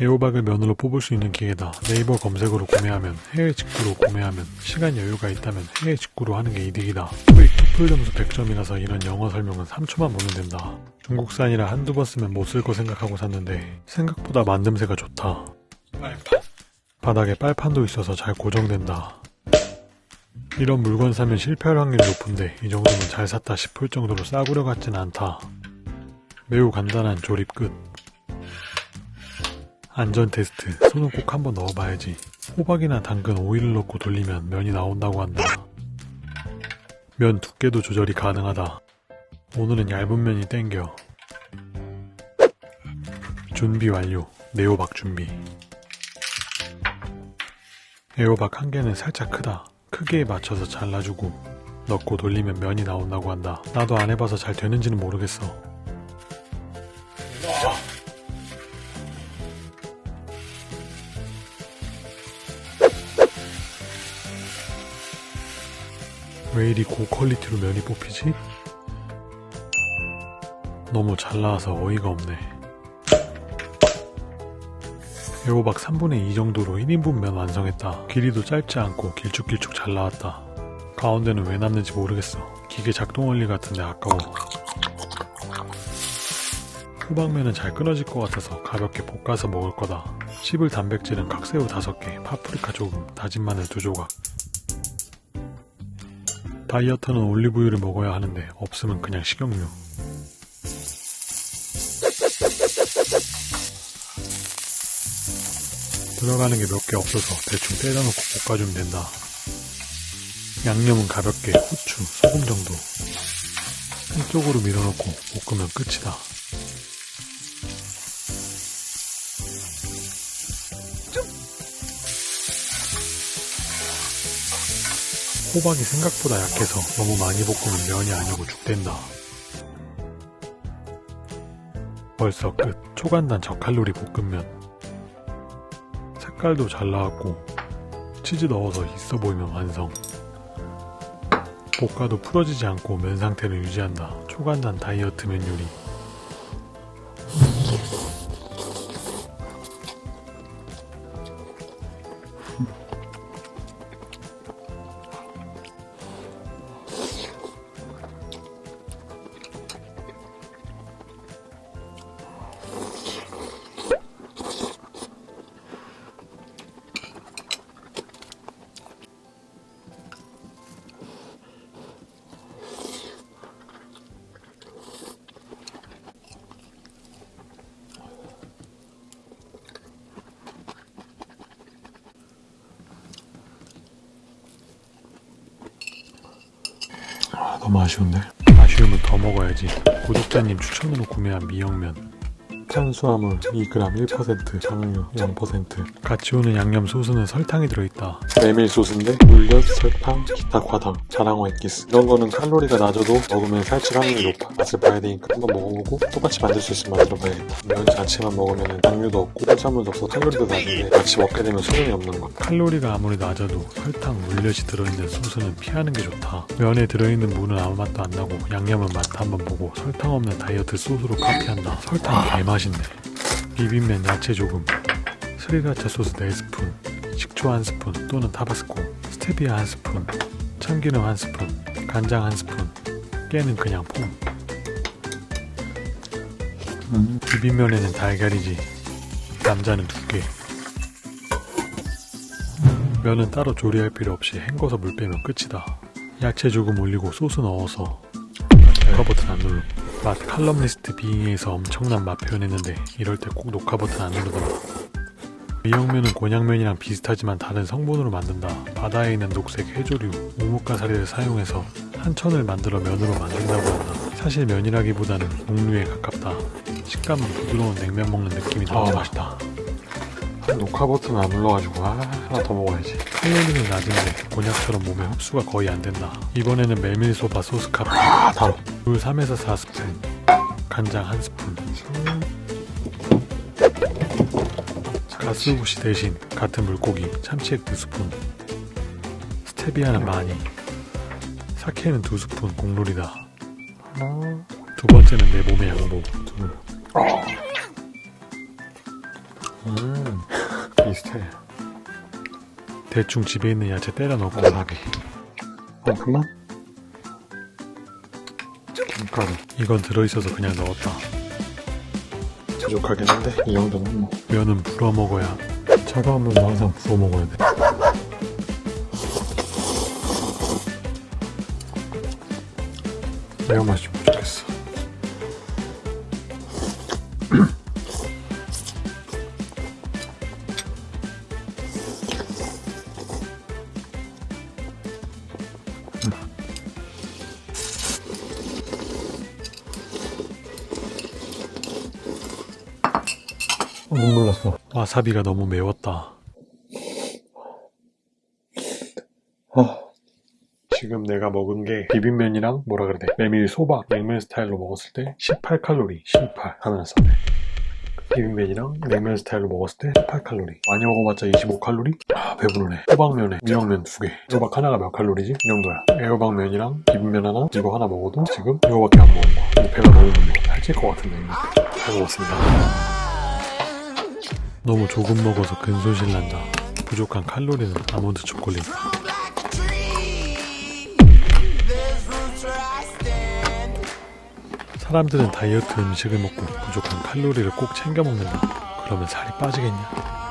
애호박을 면으로 뽑을 수 있는 기계다. 네이버 검색으로 구매하면 해외 직구로 구매하면 시간 여유가 있다면 해외 직구로 하는 게 이득이다. 토익 토플 점수 100점이라서 이런 영어 설명은 3초만 보면 된다. 중국산이라 한두 번 쓰면 못 쓸 거 생각하고 샀는데 생각보다 만듦새가 좋다. 바닥에 빨판도 있어서 잘 고정된다. 이런 물건 사면 실패할 확률이 높은데 이 정도면 잘 샀다 싶을 정도로 싸구려 같진 않다. 매우 간단한 조립 끝. 안전 테스트. 손은 꼭 한번 넣어봐야지. 호박이나 당근 오일을 넣고 돌리면 면이 나온다고 한다. 면 두께도 조절이 가능하다. 오늘은 얇은 면이 땡겨. 준비 완료. 네오박 준비. 애호박 한 개는 살짝 크다. 크기에 맞춰서 잘라주고 넣고 돌리면 면이 나온다고 한다. 나도 안 해봐서 잘 되는지는 모르겠어. 왜 이리 고퀄리티로 면이 뽑히지? 너무 잘 나와서 어이가 없네. 애호박 3분의 2 정도로 1인분 면 완성했다. 길이도 짧지 않고 길쭉길쭉 잘 나왔다. 가운데는 왜 남는지 모르겠어. 기계 작동 원리 같은데 아까워. 호박면은 잘 끊어질 것 같아서 가볍게 볶아서 먹을 거다. 씹을 단백질은 각새우 5개, 파프리카 조금, 다진 마늘 2조각. 다이어트는 올리브유를 먹어야 하는데 없으면 그냥 식용유. 들어가는 게 몇 개 없어서 대충 때려 넣고 볶아주면 된다. 양념은 가볍게 후추, 소금 정도. 한쪽으로 밀어넣고 볶으면 끝이다. 호박이 생각보다 약해서 너무 많이 볶으면 면이 아니고 죽된다. 벌써 끝. 초간단 저칼로리 볶음면. 색깔도 잘 나왔고 치즈 넣어서 있어 보이면 완성. 볶아도 풀어지지 않고 면 상태를 유지한다. 초간단 다이어트 면 요리. 너무 아쉬운데? 아쉬우면 더 먹어야지. 구독자님 추천으로 구매한 미역면. 탄수화물 2g 1%, 정유 0%. 같이 오는 양념 소스는 설탕이 들어있다. 메밀 소스인데 물엿, 설탕, 기타 과당, 자랑어 액기스 이런 거는 칼로리가 낮아도 먹으면 살찔 확률이 높아. 맛을 봐야 되니까 한번 먹어보고 똑같이 만들 수 있으면 만들어봐야겠다. 면 자체만 먹으면 당류도 없고 탄수화물도 없어 칼로리도 낮은데 같이 먹게 되면 소용이 없는 거. 칼로리가 아무리 낮아도 설탕, 물엿이 들어있는 소스는 피하는 게 좋다. 면에 들어있는 무는 아무 맛도 안 나고 양념은 맛 한번 보고 설탕 없는 다이어트 소스로 카피한다. 설탕 개맛 있네. 비빔면 야채 조금, 스리라차 소스 4스푼, 식초 1스푼 또는 타바스코, 스테비아 1스푼, 참기름 1스푼, 간장 1스푼, 깨는 그냥 폼. 비빔면에는 달걀이지. 남자는 두 개. 면은 따로 조리할 필요 없이 헹궈서 물 빼면 끝이다. 야채 조금 올리고 소스 넣어서 버튼 안 눌러. 맛 칼럼니스트 빙의에서 엄청난 맛 표현했는데 이럴 때 꼭 녹화 버튼 안 누르더라. 미역면은 곤약면이랑 비슷하지만 다른 성분으로 만든다. 바다에 있는 녹색 해조류, 우뭇가사리를 사용해서 한천을 만들어 면으로 만든다고 한다. 사실 면이라기보다는 녹류에 가깝다. 식감은 부드러운 냉면 먹는 느낌이 너무 맛있다. 녹화 버튼 안 눌러가지고 아, 하나 더 먹어야지. 칼로리는 낮은데 곤약처럼 몸에 흡수가 거의 안 된다. 이번에는 메밀소바 소스 카레. 아, 달어. 물 3에서 4스푼. 간장 1스푼. 가스구시 대신 같은 물고기 참치액 2스푼. 스테비아는 많이. 사케는 2스푼 공룰이다. 두 번째는 내 몸의 양보. 둘. 대충 집에 있는 야채 때려 넣고. 어, 그만? 김가루. 이건 들어있어서 그냥 넣었다. 부족하긴 한데 이 정도는 뭐. 면은 불어 먹어야 차가운 면은 항상 부어 먹어야 돼. 매운맛이 좀 부족했어. 어, 눈물 났어. 와사비가 너무 매웠다. 지금 내가 먹은 게 비빔면이랑 뭐라 그래야 돼 메밀 소바 냉면 스타일로 먹었을 때 18칼로리 18 하면 써네 비빔면이랑 냉면 스타일로 먹었을 때 18칼로리. 많이 먹어봤자 25칼로리? 아 배부르네. 호박면에 미역면 두개. 호박 하나가 몇 칼로리지? 이 정도야. 애호박면이랑 비빔면 하나? 이거 하나 먹어도 지금 이거밖에 안 먹은 거야. 배가 너무 불러 살찔 것 같은데 이거. 잘 먹었습니다 너무 조금 먹어서 근손실 난다 부족한 칼로리는 아몬드 초콜릿 사람들은 다이어트 음식을 먹고 부족한 칼로리를 꼭 챙겨 먹는다. 그러면 살이 빠지겠냐?